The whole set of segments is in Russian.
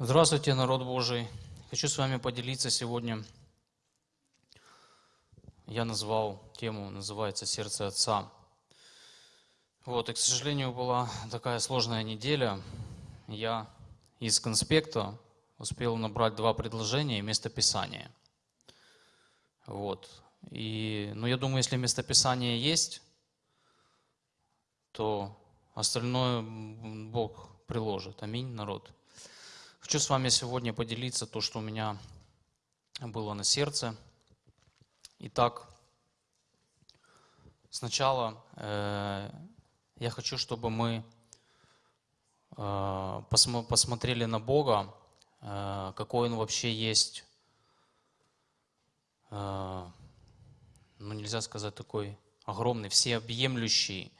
Здравствуйте, народ Божий. Хочу с вами поделиться сегодня. Я назвал тему, называется «Сердце Отца». Вот, и, к сожалению, была такая сложная неделя. Я из конспекта успел набрать два предложения и местописание. Вот. И, ну, я думаю, если местописание есть, то остальное Бог приложит. Аминь, народ. Хочу с вами сегодня поделиться то, что у меня было на сердце. Итак, сначала э, я хочу, чтобы мы э, посмо посмотрели на Бога, э, какой Он вообще есть, э, ну нельзя сказать такой огромный, всеобъемлющий,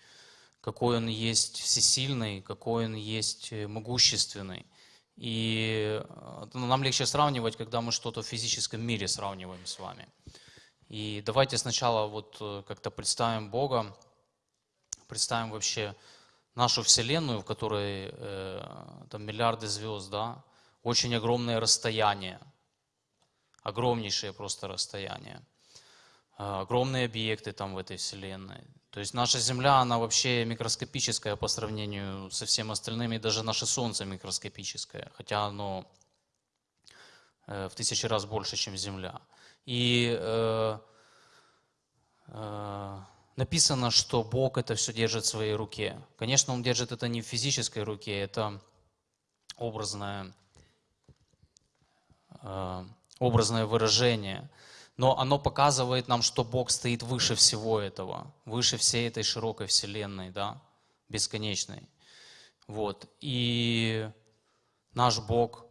какой Он есть всесильный, какой Он есть э, могущественный. И э, ну, нам легче сравнивать, когда мы что-то в физическом мире сравниваем с вами. И давайте сначала вот э, как-то представим Бога, представим вообще нашу Вселенную, в которой э, там миллиарды звезд, да, очень огромное расстояние, огромнейшее просто расстояние, э, огромные объекты там в этой Вселенной. То есть наша Земля, она вообще микроскопическая по сравнению со всем остальным, и даже наше Солнце микроскопическое, хотя оно э, в тысячи раз больше, чем Земля. И э, э, написано, что Бог это все держит в своей руке. Конечно, Он держит это не в физической руке, это образное, образное выражение – но оно показывает нам, что Бог стоит выше всего этого, выше всей этой широкой вселенной, да, бесконечной. Вот. И наш Бог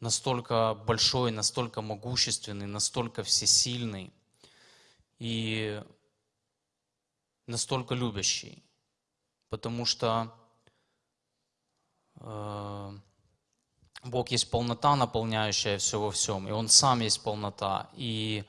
настолько большой, настолько могущественный, настолько всесильный и настолько любящий, потому что э, Бог есть полнота, наполняющая все во всем, и Он сам есть полнота. И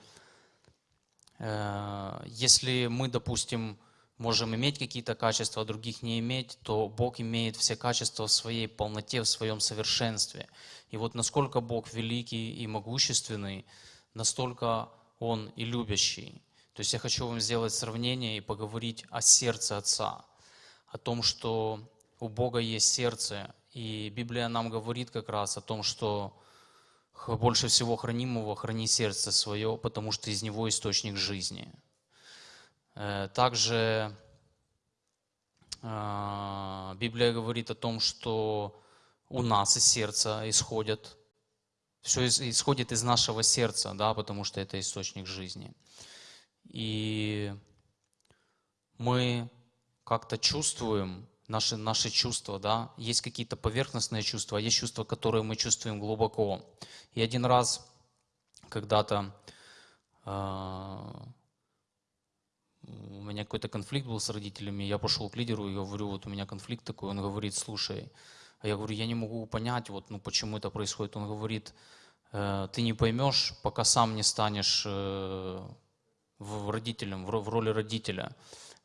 если мы, допустим, можем иметь какие-то качества, а других не иметь, то Бог имеет все качества в своей полноте, в своем совершенстве. И вот насколько Бог великий и могущественный, настолько Он и любящий. То есть я хочу вам сделать сравнение и поговорить о сердце Отца, о том, что у Бога есть сердце. И Библия нам говорит как раз о том, что больше всего хранимого храни сердце свое, потому что из него источник жизни. Э, также э, Библия говорит о том, что у нас из сердца исходят, все исходит из нашего сердца, да, потому что это источник жизни. И мы как-то чувствуем, наши, наши чувства, да, есть какие-то поверхностные чувства, а есть чувства, которые мы чувствуем глубоко. И один раз, когда-то э, у меня какой-то конфликт был с родителями, я пошел к лидеру и говорю, вот у меня конфликт такой, он говорит, слушай, а я говорю, я не могу понять, вот, ну, почему это происходит. Он говорит, э, ты не поймешь, пока сам не станешь э, в родителем, в, в роли родителя.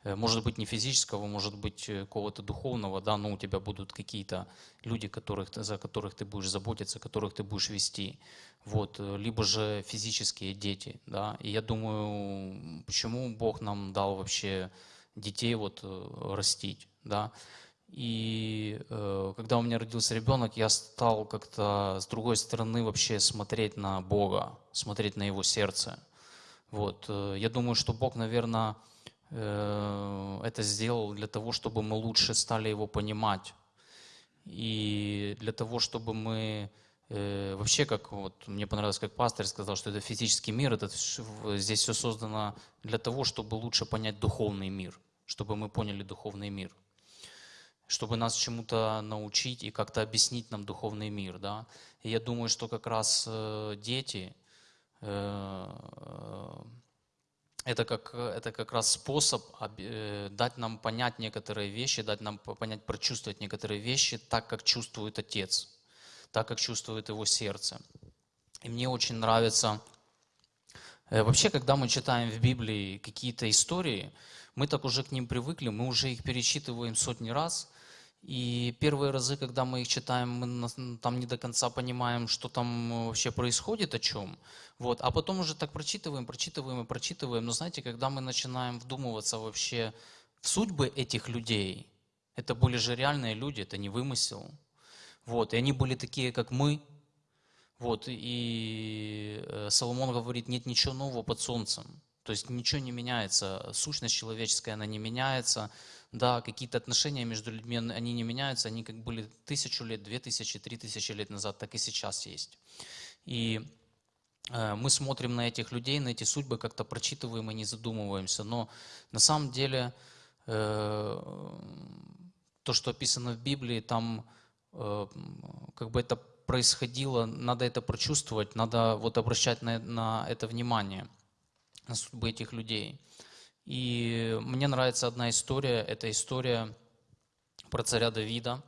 Э, может быть не физического, может быть э, какого-то духовного, да, но у тебя будут какие-то люди, которых, за которых ты будешь заботиться, которых ты будешь вести, вот, э, либо же физические дети, да, и я думаю, почему Бог нам дал вообще детей вот растить, да, и э, когда у меня родился ребенок, я стал как-то с другой стороны вообще смотреть на Бога, смотреть на Его сердце, вот, я думаю, что Бог, наверное, это сделал для того, чтобы мы лучше стали его понимать. И для того, чтобы мы э, вообще, как вот мне понравилось, как пастор сказал, что это физический мир, это здесь все создано для того, чтобы лучше понять духовный мир, чтобы мы поняли духовный мир, чтобы нас чему-то научить и как-то объяснить нам духовный мир, да. И я думаю, что как раз э, дети это как, это как раз способ э, дать нам понять некоторые вещи, дать нам понять, прочувствовать некоторые вещи так, как чувствует Отец, так, как чувствует Его сердце. И мне очень нравится, э, вообще, когда мы читаем в Библии какие-то истории, мы так уже к ним привыкли, мы уже их перечитываем сотни раз, И первые разы, когда мы их читаем, мы там не до конца понимаем, что там э, вообще происходит, о чем. Вот. А потом уже так прочитываем, прочитываем и прочитываем. Но знаете, когда мы начинаем вдумываться вообще в судьбы этих людей, это были же реальные люди, это не вымысел. Вот. И они были такие, как мы. Вот. И э, Соломон говорит, нет ничего нового под солнцем. То есть ничего не меняется, сущность человеческая, она не меняется, да, какие-то отношения между людьми, они не меняются, они как были тысячу лет, две тысячи, три тысячи лет назад, так и сейчас есть. И э, мы смотрим на этих людей, на эти судьбы, как-то прочитываем и не задумываемся, но на самом деле э, то, что описано в Библии, там э, как бы это происходило, надо это прочувствовать, надо вот обращать на, на это внимание – на судьбы этих людей. И мне нравится одна история, это история про царя Давида,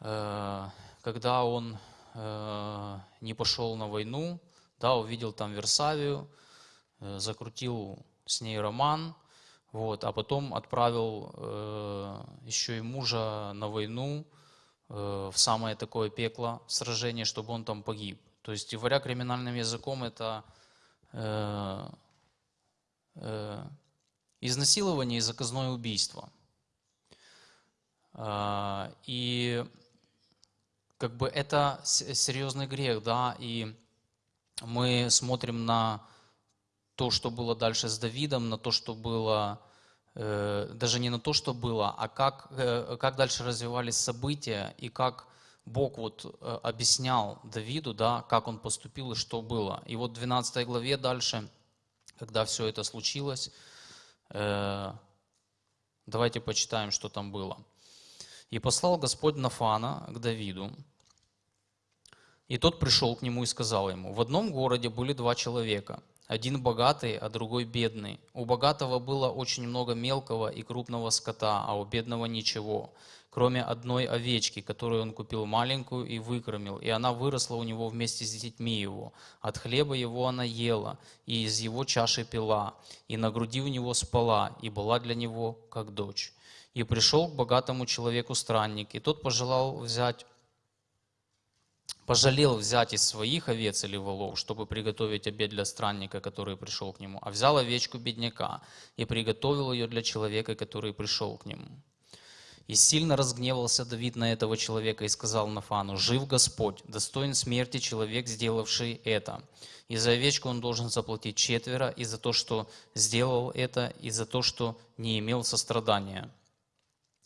э, когда он э, не пошел на войну, да, увидел там Версавию, э, закрутил с ней роман, вот, а потом отправил еще и мужа на войну в самое такое пекло сражение, чтобы он там погиб. То есть, говоря криминальным языком, это Э, изнасилование и заказное убийство. А, и как бы это серьезный грех, да, и мы смотрим на то, что было дальше с Давидом, на то, что было, э, даже не на то, что было, а как, э, как дальше развивались события и как Бог вот объяснял Давиду, да, как он поступил и что было. И вот в 12 главе дальше – когда все это случилось. Э, давайте почитаем, что там было. «И послал Господь Нафана к Давиду, и тот пришел к нему и сказал ему, в одном городе были два человека, один богатый, а другой бедный. У богатого было очень много мелкого и крупного скота, а у бедного ничего кроме одной овечки, которую он купил маленькую и выкормил, и она выросла у него вместе с детьми его. От хлеба его она ела, и из его чаши пила, и на груди у него спала, и была для него как дочь. И пришел к богатому человеку странник, и тот пожелал взять пожалел взять из своих овец или волов, чтобы приготовить обед для странника, который пришел к нему, а взял овечку бедняка и приготовил ее для человека, который пришел к нему. И сильно разгневался Давид на этого человека и сказал Нафану, «Жив Господь, достоин смерти человек, сделавший это. И за овечку он должен заплатить четверо, и за то, что сделал это, и за то, что не имел сострадания».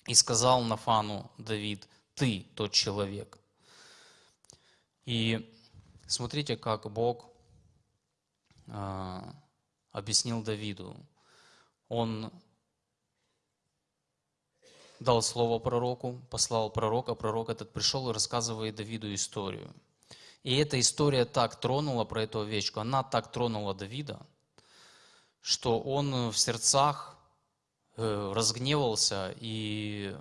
И сказал Нафану Давид, «Ты тот человек». И смотрите, как Бог э, объяснил Давиду. Он дал слово пророку, послал пророка, пророк этот пришел и рассказывает Давиду историю. И эта история так тронула про эту овечку, она так тронула Давида, что он в сердцах э, разгневался и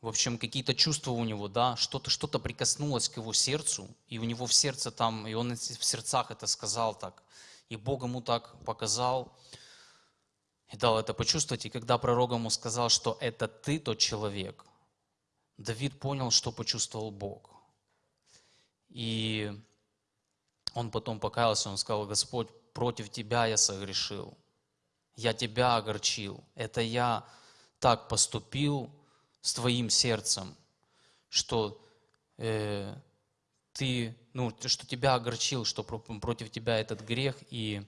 в общем, какие-то чувства у него, да, что-то что прикоснулось к его сердцу, и у него в сердце там, и он в сердцах это сказал так, и Бог ему так показал, и дал это почувствовать. И когда пророк ему сказал, что это ты тот человек, Давид понял, что почувствовал Бог. И он потом покаялся, он сказал, Господь, против Тебя я согрешил, я Тебя огорчил, это я так поступил с Твоим сердцем, что э, Ты, ну, что Тебя огорчил, что против Тебя этот грех, и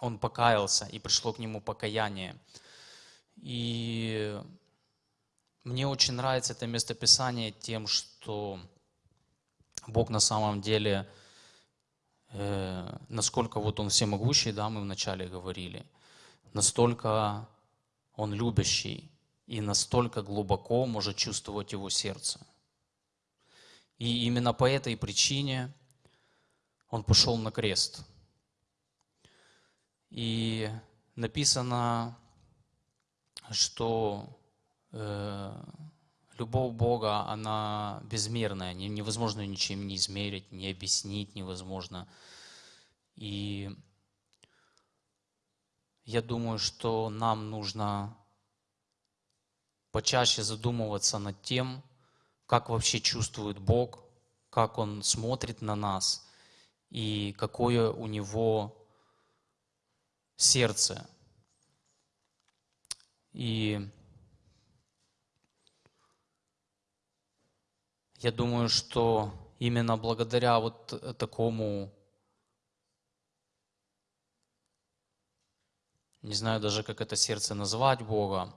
он покаялся, и пришло к нему покаяние. И мне очень нравится это местописание тем, что Бог на самом деле, э, насколько вот Он всемогущий, да, мы вначале говорили, настолько Он любящий и настолько глубоко может чувствовать Его сердце. И именно по этой причине Он пошел на крест – и написано, что э, любовь Бога, она безмерная, невозможно ничем не измерить, не объяснить невозможно. И я думаю, что нам нужно почаще задумываться над тем, как вообще чувствует Бог, как Он смотрит на нас и какое у Него сердце. И я думаю, что именно благодаря вот такому, не знаю даже, как это сердце назвать Бога,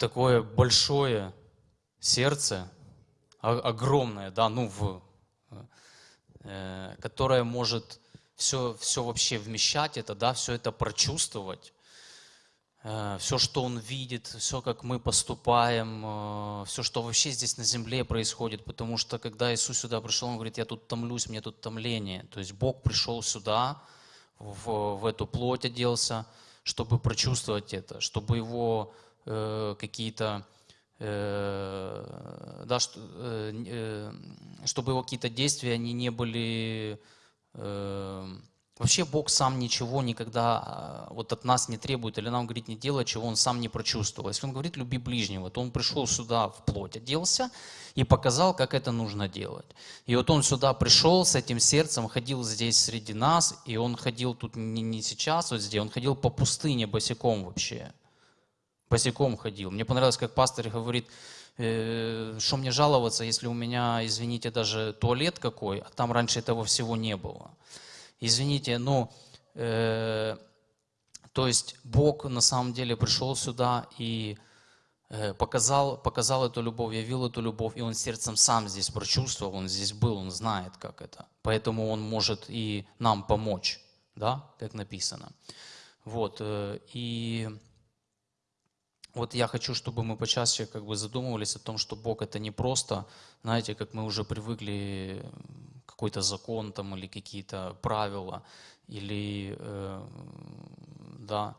такое большое сердце, огромное, да, ну, в, э, которое может все, все вообще вмещать это, да, все это прочувствовать, э, все, что он видит, все, как мы поступаем, э, все, что вообще здесь на земле происходит, потому что когда Иисус сюда пришел, он говорит, я тут томлюсь, мне тут томление, то есть Бог пришел сюда, в, в эту плоть оделся, чтобы прочувствовать это, чтобы его э, какие-то э, да, что, э, э, чтобы его какие-то действия они не были Эм, вообще Бог сам ничего никогда а, вот от нас не требует, или нам говорит не делать, чего Он сам не прочувствовал. Если Он говорит люби ближнего, то Он пришел сюда в плоть, оделся и показал, как это нужно делать. И вот Он сюда пришел с этим сердцем, ходил здесь среди нас, и Он ходил тут не, не сейчас вот здесь, Он ходил по пустыне босиком вообще. Босиком ходил. Мне понравилось, как пастор говорит, Э, что мне жаловаться, если у меня, извините, даже туалет какой, а там раньше этого всего не было. Извините, ну, э, то есть Бог на самом деле пришел сюда и э, показал, показал эту любовь, явил эту любовь, и Он сердцем сам здесь прочувствовал, Он здесь был, Он знает, как это. Поэтому Он может и нам помочь, да, как написано. Вот, э, и вот я хочу, чтобы мы почаще как бы задумывались о том, что Бог это не просто, знаете, как мы уже привыкли, какой-то закон там или какие-то правила, или, э, да,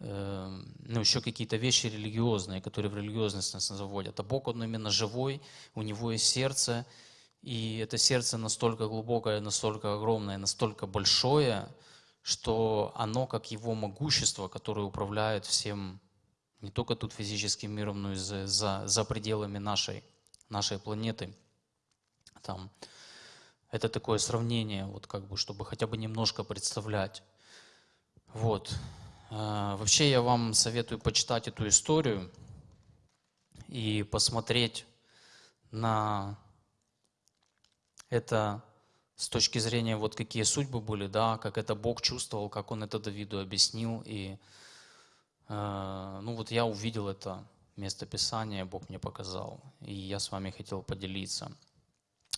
э, ну, еще какие-то вещи религиозные, которые в религиозность нас заводят. А Бог, Он именно живой, у Него есть сердце, и это сердце настолько глубокое, настолько огромное, настолько большое, что оно как Его могущество, которое управляет всем не только тут физическим миром, но и за, за, за пределами нашей, нашей планеты. Там, это такое сравнение, вот как бы, чтобы хотя бы немножко представлять. Вот. А, вообще я вам советую почитать эту историю и посмотреть на это с точки зрения, вот какие судьбы были, да, как это Бог чувствовал, как Он это Давиду объяснил, и Э, ну вот я увидел это место Писания, Бог мне показал, и я с вами хотел поделиться.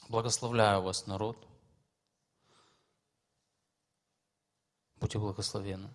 Благословляю вас, народ. Будьте благословенны.